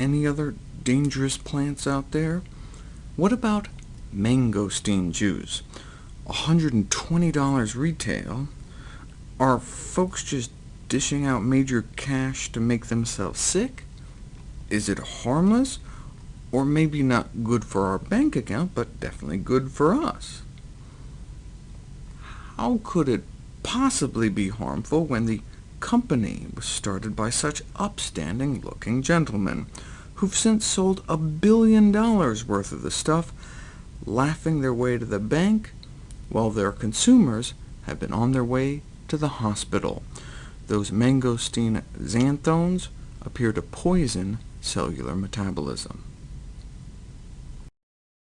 any other dangerous plants out there? What about mangosteen juice? $120 retail. Are folks just dishing out major cash to make themselves sick? Is it harmless? Or maybe not good for our bank account, but definitely good for us? How could it possibly be harmful when the company was started by such upstanding-looking gentlemen, who've since sold a billion dollars worth of the stuff, laughing their way to the bank, while their consumers have been on their way to the hospital. Those mangosteen xanthones appear to poison cellular metabolism.